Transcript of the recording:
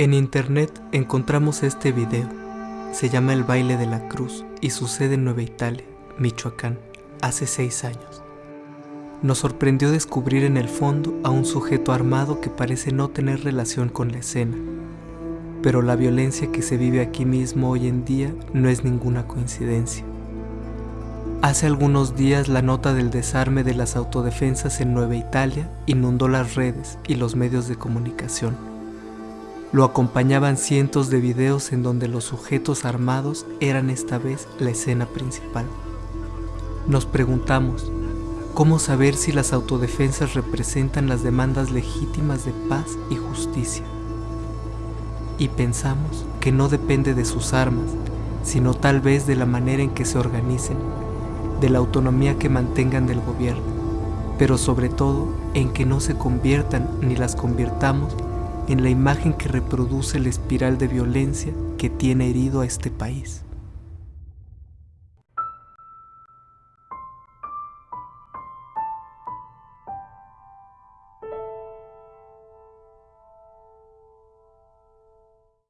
En internet encontramos este video. Se llama El baile de la cruz y sucede en Nueva Italia, Michoacán, hace seis años. Nos sorprendió descubrir en el fondo a un sujeto armado que parece no tener relación con la escena. Pero la violencia que se vive aquí mismo hoy en día no es ninguna coincidencia. Hace algunos días la nota del desarme de las autodefensas en Nueva Italia inundó las redes y los medios de comunicación. Lo acompañaban cientos de videos en donde los sujetos armados eran esta vez la escena principal. Nos preguntamos, ¿cómo saber si las autodefensas representan las demandas legítimas de paz y justicia? Y pensamos que no depende de sus armas, sino tal vez de la manera en que se organicen de la autonomía que mantengan del gobierno, pero sobre todo en que no se conviertan ni las convirtamos en la imagen que reproduce la espiral de violencia que tiene herido a este país.